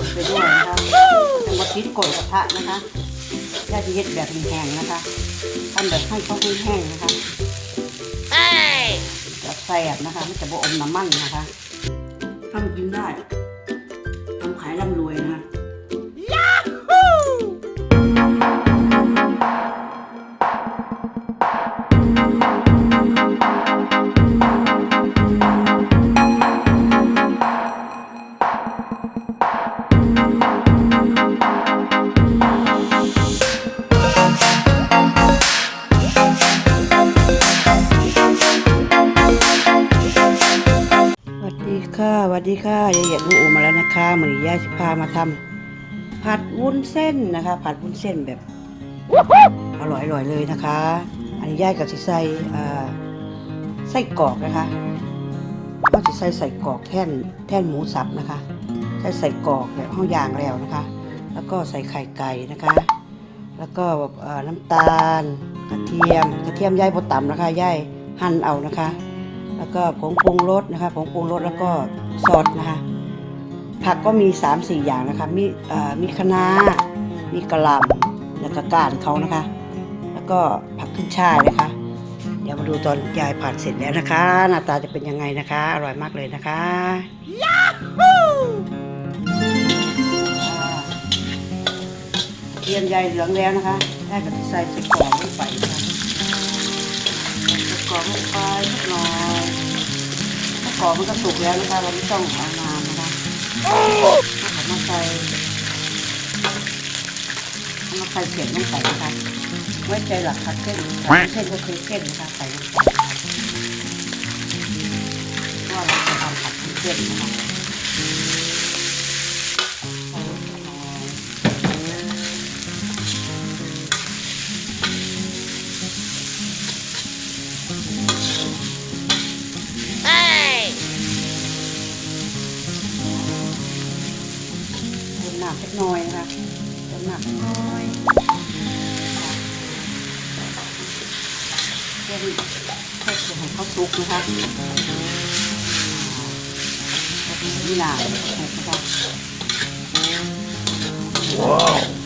คนไปด้วยนะคะจังหวัดทิศกดกระทะนะคะย่าจะเฮ็ดแบบแห้งๆนะคะทำแบบให้เขาแห้งๆนะคะจะแซ่บนะคะไม่จะบ่อมน้ำมันนะคะทำกินได้ทำขายร่ำรวยนะคะ ค่ะสวัสดีค่ะยายเหยียดลูกอูมาแล้วนะคะเหมือนย่าสิพามาทำผัดวุ้นเส้นนะคะ ผัดวุ้นเส้นแบบอร่อยๆเลยนะคะ อันนี้ย่ากับสิใส่อ่าไส้กรอกนะคะก็สิใส่ใส่กรอกแท่นแท่นหมูสับนะคะใส่ใส่กรอกแบบห้องยางแล้วนะคะ แล้วก็ใส่ไข่ไก่นะคะ แล้วก็น้ำตาลกระเทียมกระเทียมย่ายบดต่ำนะคะย่ายหั่นเอานะคะ แล้วก็ผงปรุงรสนะคะผงปรุงรสแล้วก็ซอสนะคะ ผักก็มี3าสี่อย่างนะคะ มีเอ่อมีคะน้ามีกระหล่ำแล้วก็ก้านเขานะคะ แล้วก็ผักขึ้นช่ายนะคะ เดี๋ยวมาดูตอนยายผัดเสร็จแล้วนะคะ หน้าตาจะเป็นยังไงนะคะ อร่อยมากเลยนะคะยาฮูเทียมยายเหลืองแล้วนะคะ ได้กับใส่ใส่กรอกลงไปนะคะใส่กรอกลงไปนิดหน่อยถ้า กรอกมันก็สุกแล้วนะคะเราไม่ต้องเอาน้ำนะคะเอามาใส่เอามาใส่เผ็ดลงไปนะคะไว้ใจหลักคัดเส้นผัดเส้นก็คือเส้นนะคะใส่ลงไปเพราะว่าเราจะทำผัดเส้นนะคะ พื่อให้เพื่อให้เขาสุกนะคะนี่หนานะคะว้าว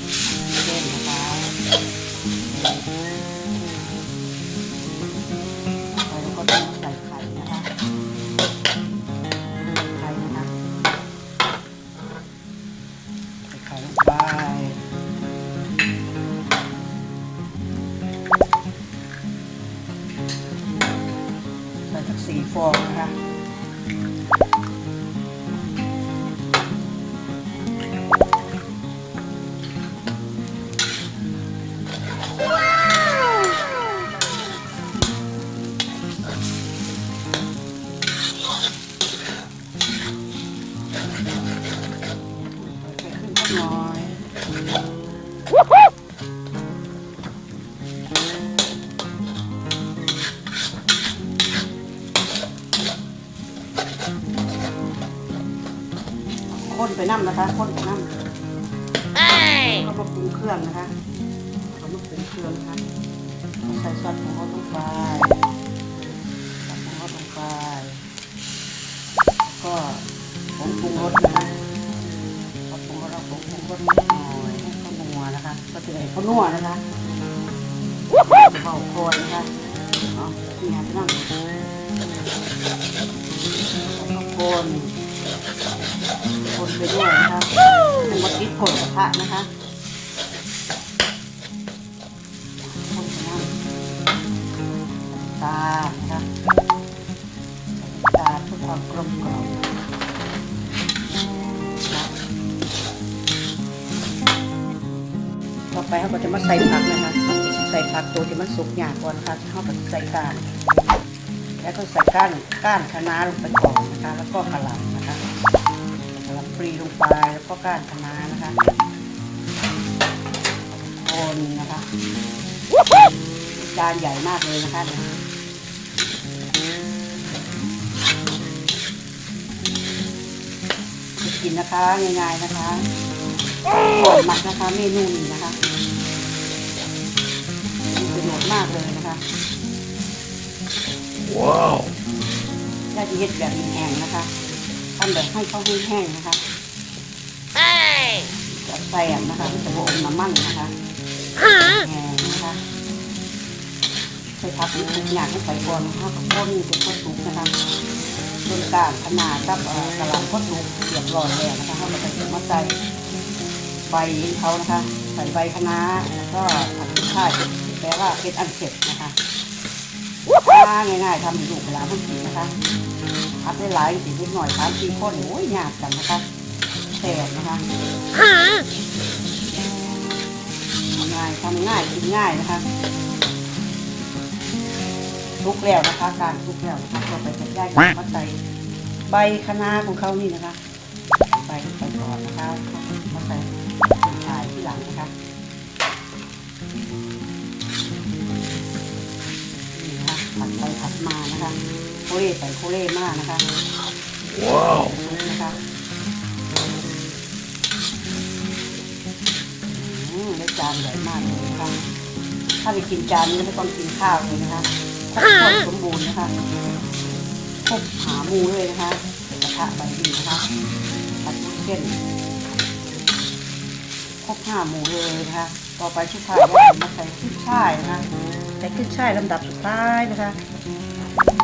ข้นไปน้ำนะคะข้นไปน้ำก็มาปรุงเครื่องนะคะก็มาปรุงเครื่องนะคะใส่ซอสของเขาลงไปซอสของเขาลงไปแล้วก็ผงปรุงรสนะคะพอปรุงรสเราผงปรุงรสนิดหน่อยให้เขานัวนะคะ ก็จะให้เขานัวนะคะเบาคอยนะคะเอาที่งานไปนั่งแล้วก็คนคน ไปด้วยนะคะเป็นวัตถิกดกระทะนะคะตาลนะคะตาเพื่อความกลมกล่อมต่อไปเขาก็จะมาใส่ผักนะคะ ใส่ผักตัวที่มันสุกหยาก่อนนะคะเขาก็ใส่ก้าน แล้วก็ใส่ก้านก้านคะน้าลงไปก่อนนะคะ แล้วก็กระหล่ำ นะคะกระหล่ำปลีลงไปแล้วก็ก้านคะน้านะคะคนนะคะจานใหญ่มากเลยนะคะเนี่ยกินนะคะง่ายๆนะคะก่อนหมักนะคะเมนูนี้นะคะมีประโยชน์มากเลยนะคะว้าวย่าจะเฮ็ดแบบแห้งๆนะคะ ทำแบบให้เขาแห้งๆนะคะ Hey! แสบนะคะมันจะบอมน้ำมันนะคะแห้งนะคะใส่ผักทุกอย่างให้ใส่ก่อนนะคะกับข้นเป็นข้นสุกนะคะต้นกลางขนาดกับเอ่อกระหล่ำข้นสุกเรียบร้อยแล้วนะคะให้เราไปมาใส่ใบเขานะคะ ใส่ใบคะน้าแล้วก็ผักชีข่ายแปลว่าเป็นอันเสร็จนะคะง่ายๆทำให้ลูกเวลามันกินนะคะ พัดได้หลายสินิดหน่อยสามสี่คนโอ้ยยากกันนะคะแสบนะคะง่ายทำง่ายกินง่ายนะคะทุกแล้วนะคะ การทุกแล้วนะคะเราไปจัดย่ายกันมาใส่ใบคะน้าของเขานี่นะคะใบใส่ก่อนนะคะมาใส่ชายที่หลังนะคะนี่นะคะผัดไปผัดมานะคะโคเล่ใส่โคเล่มากนะคะ ว้าวนะคะอืมได้จานใหญ่มากเลยนะคะถ้าไปกินจานนี้ไม่ต้องกินข้าวเลยนะคะครบถ้วนสมบูรณ์นะคะครบหาหมูเลยนะคะกระทะใบดีนะคะผัดลูกเส้นครบห้าหมูเลยนะคะ ต่อไปชุดท้ายก็มาใส่ขึ้นช่ายนะคะ ใส่ขึ้นช่ายลำดับสุดท้ายนะคะแล้วนะคะ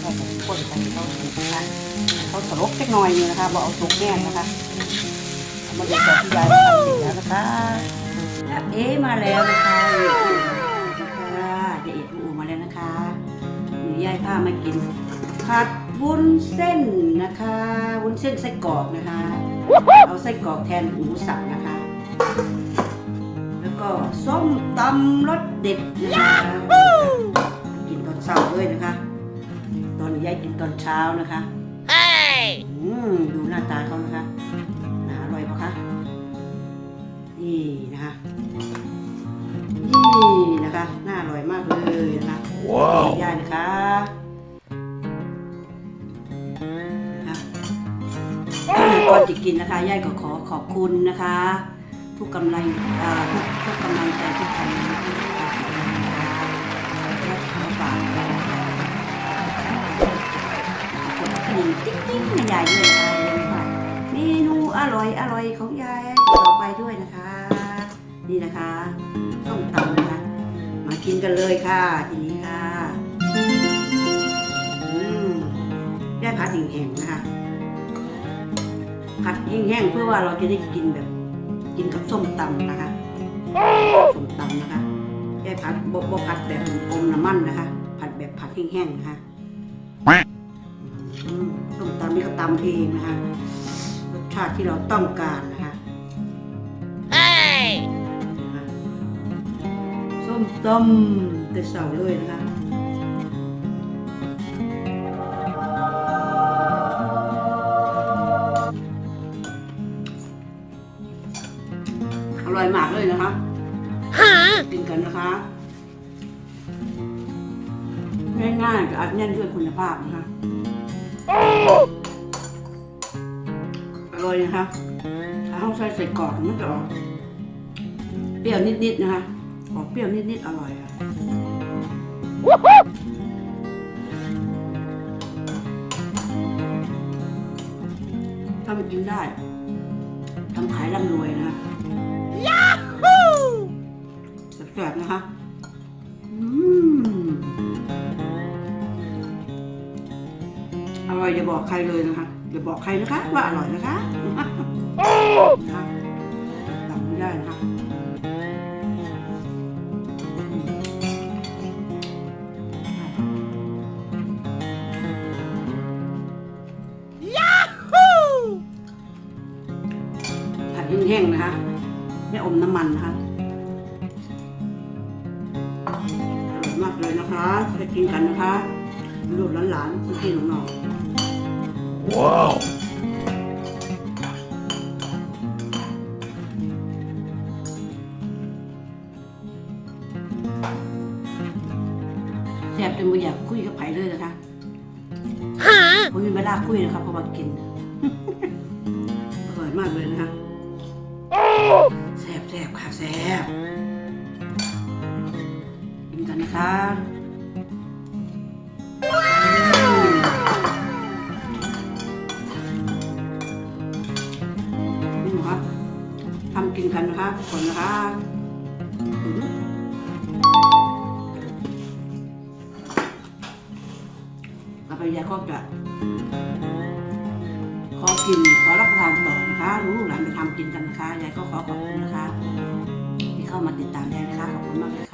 เราจะคนกันเขาสุกนะคะเขาสลบเล็กน้อยนี่นะคะบอกเอาสุกแน่นนะคะเอามาดูจากที่ยายทำเสร็จแล้วนะคะเอ๊มาแล้วนะคะนะคะเดี๋ยเอ็ดอูมาแล้วนะคะหนูยายพามากินผัดวุ้นเส้นนะคะ วุ้นเส้นไส้กรอกนะคะ เอาไส้กรอกแทนหมูสับนะคะ ก็ส้มตำรสเด็ดนะคะกินตอนเช้าเลยนะคะ ตอนยายกินตอนเช้านะคะอืมดูหน้าตาเขานะคะน่าอร่อยปะคะนี่นะคะนี่นะคะน่าอร่อยมากเลยนะคะว้าวยายนะคะนะคะก่อนจะกินนะคะยายก็ขอขอบคุณนะคะ ทุกกำลังทุกทุกกำลังใจทุกคำนะคะและขอฝากข้นะคะกดกริ่งติ๊งติ๊งให้ยายด้วยนะคะอย่าลืมฝากเมนูอร่อยอร่อยของยายต่อไปด้วยนะคะ นี่นะคะต้มตำนะคะมากินกันเลยค่ะทีนี้ค่ะอืมได้ผัดแห้งๆนะคะผัดแห้งๆเพื่อว่าเราจะได้กินแบบ กินกับส้มตำนะคะส้มตำนะคะได้ผัดบบผัดแบบอมน้ำมันนะคะ ผัดแบบผัดแห้งๆนะคะอืมส้มตำนี่ก็ตำเองนะคะรสชาติที่เราต้องการนะคะนะคะส้มตำแต่เสาเลยนะคะ อร่อยมากเลยนะคะกินกันนะคะ ง่ายๆแต่อัดแน่นด้วยคุณภาพนะคะอร่อยนะคะถ้าห้องใส่ใส่กรอกมันจะออกเปรี้ยวนิดๆนะคะออกเปรี้ยวนิดๆอร่อยค่ะถ้ามันกินได้ทำขายร่ำรวยนะ อร่อยอย่าบอกใครเลยนะคะอย่าบอกใครนะคะ ว่าอร่อยนะคะนะคะจำไม่ได้นะคะผัดแห้งๆนะคะ ไม่อมน้ำมันนะคะอร่อยมากเลยนะคะจะกินกันนะคะลูกหลานๆพี่ๆน้อง ว้าวๆแซ่บจนไม่อยากคุยกับไผ่เลยนะคะผมมีเวลาคุยนะคะเพราะว่ากิน อร่อยมากเลยนะคะแซ่บแซ่บค่ะแซ่บกินกันนะคะ กันนะคะก่อนนะคะต่อไปยายก็จะขอกินขอรับประทานต่อนะคะ รู้หลานไปทำกินกันนะคะยายก็ขอขอบคุณนะคะ ที่เข้ามาติดตามยายนะคะขอบคุณมากเลยค่ะ